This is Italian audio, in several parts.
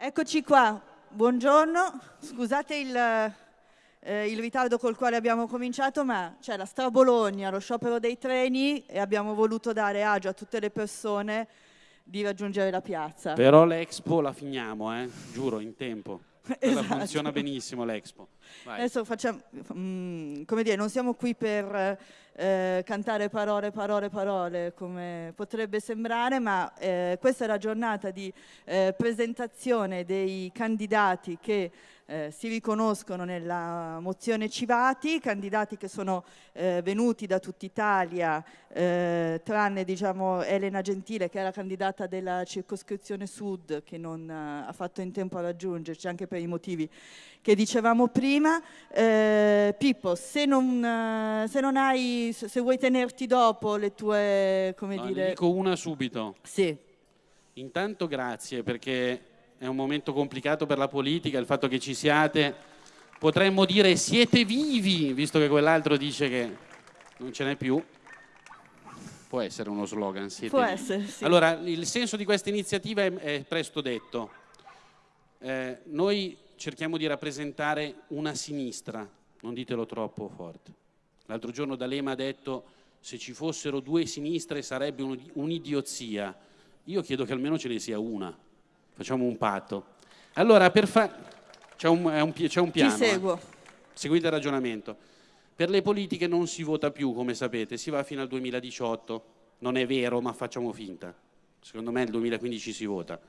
Eccoci qua, buongiorno, scusate il, eh, il, ritardo col quale abbiamo cominciato, ma c'è la Stra Bologna, lo sciopero dei treni e abbiamo voluto dare agio a tutte le persone di raggiungere la piazza. Però l'Expo la finiamo, eh? giuro, in tempo. Esatto. Funziona benissimo l'Expo. Adesso facciamo, mm, come dire, non siamo qui per eh, cantare parole, parole, parole, come potrebbe sembrare, ma eh, questa è la giornata di eh, presentazione dei candidati che eh, si riconoscono nella mozione Civati, candidati che sono eh, venuti da tutta Italia, eh, tranne diciamo, Elena Gentile che la candidata della circoscrizione sud che non ha fatto in tempo a raggiungerci anche per i motivi che dicevamo prima. Eh, Pippo, se non, eh, se non, hai, se vuoi tenerti dopo le tue, come no, dire... Ne dico una subito. Sì. Intanto grazie perché è un momento complicato per la politica, il fatto che ci siate, potremmo dire siete vivi, visto che quell'altro dice che non ce n'è più. Può essere uno slogan, siete Può vivi. essere, sì. Allora, il senso di questa iniziativa è, è presto detto. Eh, noi cerchiamo di rappresentare una sinistra, non ditelo troppo forte. L'altro giorno D'Alema ha detto se ci fossero due sinistre sarebbe un'idiozia. Io chiedo che almeno ce ne sia una facciamo un patto. Allora, per fa... c'è un, un, un, piano. Ti seguo. Eh. Seguite il ragionamento. Per le politiche non si vota più, come sapete, si va fino al 2018. Non è vero, ma facciamo finta. Secondo me nel 2015 si vota,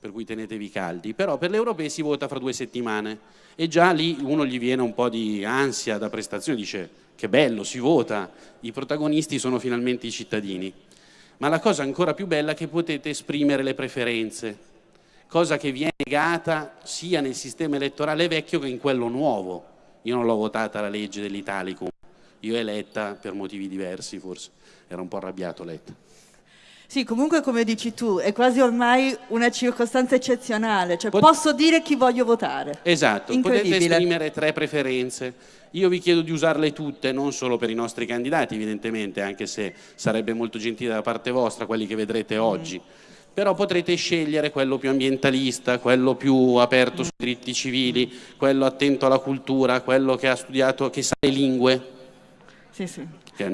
per cui tenetevi caldi. Però per le europee si vota fra due settimane e già lì uno gli viene un po' di ansia da prestazione, dice che bello, si vota, i protagonisti sono finalmente i cittadini. Ma la cosa ancora più bella è che potete esprimere le preferenze, cosa che viene negata sia nel sistema elettorale vecchio che in quello nuovo. Io non l'ho votata la legge dell'Italicum, io eletta per motivi diversi forse, era un po' arrabbiato Letta. Sì, comunque come dici tu, è quasi ormai una circostanza eccezionale, cioè Pot posso dire chi voglio votare. Esatto, potete esprimere tre preferenze. Io vi chiedo di usarle tutte, non solo per i nostri candidati evidentemente, anche se sarebbe molto gentile da parte vostra, quelli che vedrete mm. oggi però potrete scegliere quello più ambientalista, quello più aperto sui diritti civili, quello attento alla cultura, quello che ha studiato, che sa le lingue. Sì, sì.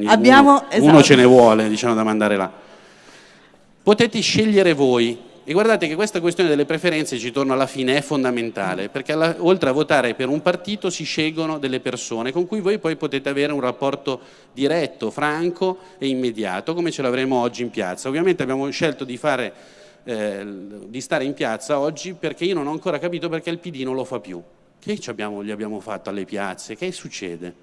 Abbiamo, uno, esatto. uno ce ne vuole, diciamo, da mandare là. Potete scegliere voi, e guardate che questa questione delle preferenze, ci torno alla fine, è fondamentale, perché alla, oltre a votare per un partito si scelgono delle persone con cui voi poi potete avere un rapporto diretto, franco e immediato, come ce l'avremo oggi in piazza. Ovviamente abbiamo scelto di, fare, eh, di stare in piazza oggi perché io non ho ancora capito perché il PD non lo fa più. Che abbiamo, gli abbiamo fatto alle piazze? Che succede?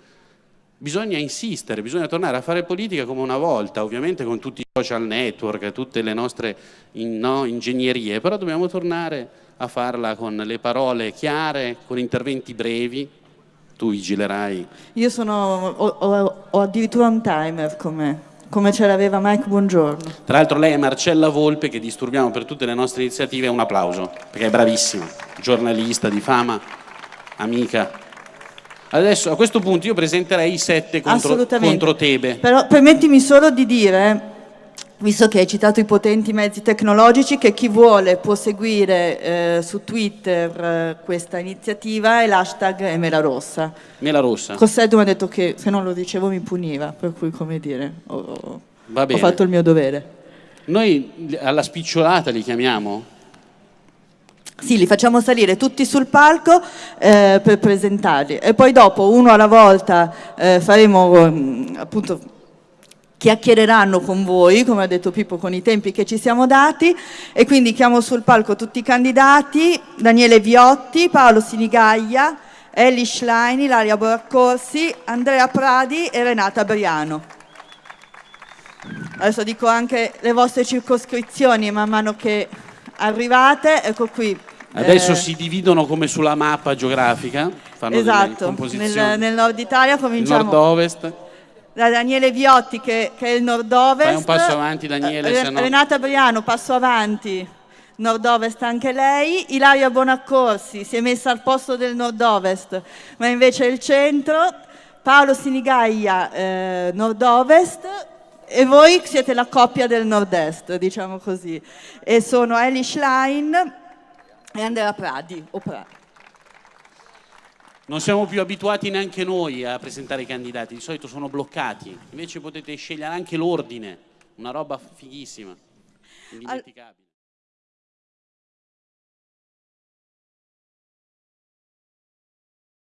Bisogna insistere, bisogna tornare a fare politica come una volta, ovviamente con tutti i social network, tutte le nostre no, ingegnerie, però dobbiamo tornare a farla con le parole chiare, con interventi brevi. Tu vigilerai. Io sono, ho, ho, ho addirittura un timer come come ce l'aveva Mike Buongiorno. Tra l'altro lei è Marcella Volpe che disturbiamo per tutte le nostre iniziative, un applauso, perché è bravissima, giornalista di fama, amica. Adesso a questo punto io presenterei i sette contro, contro Tebe. Però permettimi solo di dire visto che hai citato i potenti mezzi tecnologici, che chi vuole può seguire eh, su Twitter eh, questa iniziativa e l'hashtag è Mela Rossa. Mela Rossa. Cossetto mi ha detto che se non lo dicevo mi puniva, per cui come dire, ho, ho fatto il mio dovere. Noi alla spicciolata li chiamiamo? Sì, li facciamo salire tutti sul palco eh, per presentarli e poi dopo uno alla volta eh, faremo mm, appunto chiacchiereranno con voi, come ha detto Pippo, con i tempi che ci siamo dati e quindi chiamo sul palco tutti i candidati, Daniele Viotti, Paolo Sinigaglia, Ellie Schlein, Ilaria Boraccorsi, Andrea Pradi e Renata Briano. Adesso dico anche le vostre circoscrizioni man mano che arrivate, ecco qui. Adesso eh, si dividono come sulla mappa geografica, fanno esatto, nel, nel, nord Italia cominciamo. Nord-ovest. Da Daniele Viotti che, che, è il nord-ovest. Fai un passo avanti Daniele. Eh, no... Renata Briano, passo avanti. Nord-ovest anche lei. Ilaria Bonaccorsi si è messa al posto del nord-ovest, ma invece è il centro. Paolo Sinigaglia, eh, nord-ovest e voi siete la coppia del nord-est, diciamo così. E sono Ellie Schlein, e Andrea Pradi. O Pradi. Non siamo più abituati neanche noi a presentare i candidati, di solito sono bloccati, invece potete scegliere anche l'ordine, una roba fighissima, indimenticabile.